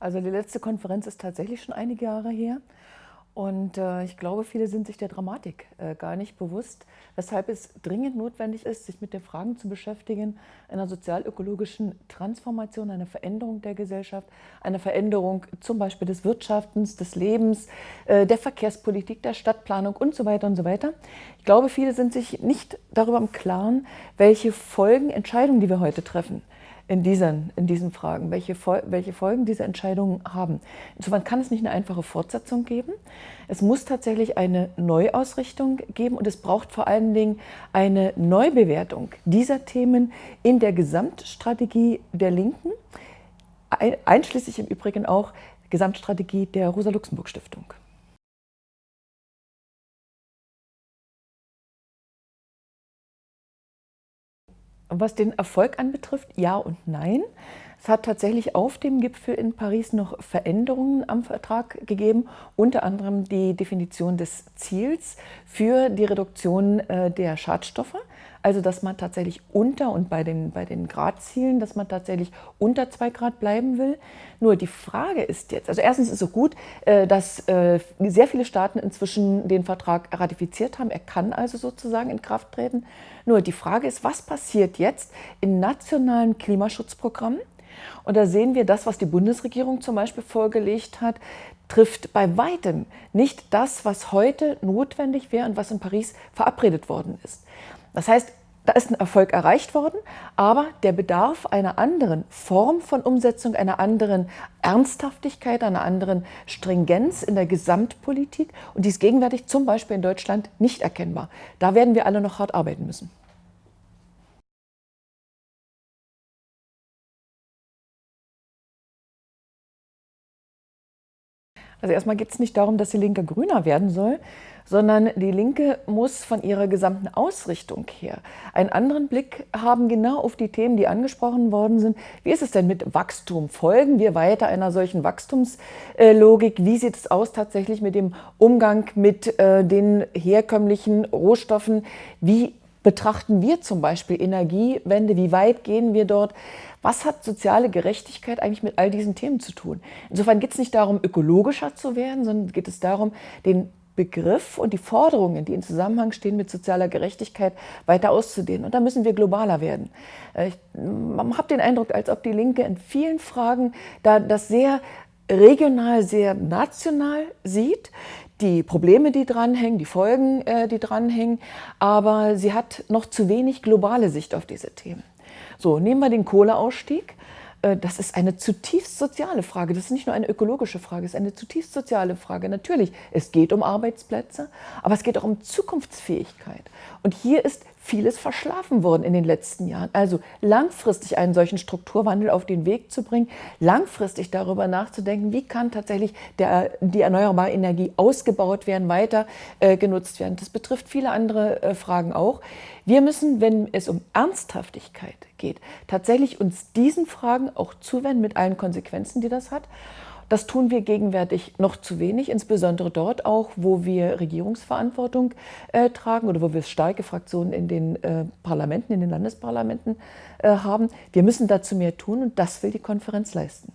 Also die letzte Konferenz ist tatsächlich schon einige Jahre her. Und äh, ich glaube, viele sind sich der Dramatik äh, gar nicht bewusst, weshalb es dringend notwendig ist, sich mit den Fragen zu beschäftigen, einer sozial-ökologischen Transformation, einer Veränderung der Gesellschaft, einer Veränderung zum Beispiel des Wirtschaftens, des Lebens, äh, der Verkehrspolitik, der Stadtplanung und so weiter und so weiter. Ich glaube, viele sind sich nicht darüber im Klaren, welche Folgen Entscheidungen, die wir heute treffen, in diesen, in diesen Fragen, welche, welche Folgen diese Entscheidungen haben. Insofern kann es nicht eine einfache Fortsetzung geben. Es muss tatsächlich eine Neuausrichtung geben und es braucht vor allen Dingen eine Neubewertung dieser Themen in der Gesamtstrategie der Linken, einschließlich im Übrigen auch Gesamtstrategie der Rosa-Luxemburg-Stiftung. Was den Erfolg anbetrifft, ja und nein. Es hat tatsächlich auf dem Gipfel in Paris noch Veränderungen am Vertrag gegeben, unter anderem die Definition des Ziels für die Reduktion äh, der Schadstoffe. Also dass man tatsächlich unter und bei den, bei den Gradzielen, dass man tatsächlich unter zwei Grad bleiben will. Nur die Frage ist jetzt, also erstens ist es so gut, äh, dass äh, sehr viele Staaten inzwischen den Vertrag ratifiziert haben. Er kann also sozusagen in Kraft treten. Nur die Frage ist, was passiert jetzt in nationalen Klimaschutzprogrammen? Und da sehen wir das, was die Bundesregierung zum Beispiel vorgelegt hat, trifft bei weitem nicht das, was heute notwendig wäre und was in Paris verabredet worden ist. Das heißt, da ist ein Erfolg erreicht worden, aber der Bedarf einer anderen Form von Umsetzung, einer anderen Ernsthaftigkeit, einer anderen Stringenz in der Gesamtpolitik und die ist gegenwärtig zum Beispiel in Deutschland nicht erkennbar. Da werden wir alle noch hart arbeiten müssen. Also erstmal geht es nicht darum, dass die Linke grüner werden soll, sondern die Linke muss von ihrer gesamten Ausrichtung her einen anderen Blick haben, genau auf die Themen, die angesprochen worden sind. Wie ist es denn mit Wachstum? Folgen wir weiter einer solchen Wachstumslogik? Wie sieht es aus tatsächlich mit dem Umgang mit äh, den herkömmlichen Rohstoffen? Wie betrachten wir zum Beispiel Energiewende? Wie weit gehen wir dort? Was hat soziale Gerechtigkeit eigentlich mit all diesen Themen zu tun? Insofern geht es nicht darum, ökologischer zu werden, sondern geht es darum, den Begriff und die Forderungen, die in Zusammenhang stehen mit sozialer Gerechtigkeit, weiter auszudehnen. Und da müssen wir globaler werden. Äh, ich habe den Eindruck, als ob die Linke in vielen Fragen da das sehr regional, sehr national sieht, die Probleme, die dranhängen, die Folgen, äh, die dranhängen, aber sie hat noch zu wenig globale Sicht auf diese Themen. So, nehmen wir den Kohleausstieg. Äh, das ist eine zutiefst soziale Frage. Das ist nicht nur eine ökologische Frage, es ist eine zutiefst soziale Frage. Natürlich, es geht um Arbeitsplätze, aber es geht auch um Zukunftsfähigkeit. Und hier ist vieles verschlafen worden in den letzten Jahren. Also langfristig einen solchen Strukturwandel auf den Weg zu bringen, langfristig darüber nachzudenken, wie kann tatsächlich der, die erneuerbare Energie ausgebaut werden, weiter äh, genutzt werden. Das betrifft viele andere äh, Fragen auch. Wir müssen, wenn es um Ernsthaftigkeit geht, tatsächlich uns diesen Fragen auch zuwenden mit allen Konsequenzen, die das hat. Das tun wir gegenwärtig noch zu wenig, insbesondere dort auch, wo wir Regierungsverantwortung äh, tragen oder wo wir starke Fraktionen in den äh, Parlamenten, in den Landesparlamenten äh, haben. Wir müssen dazu mehr tun und das will die Konferenz leisten.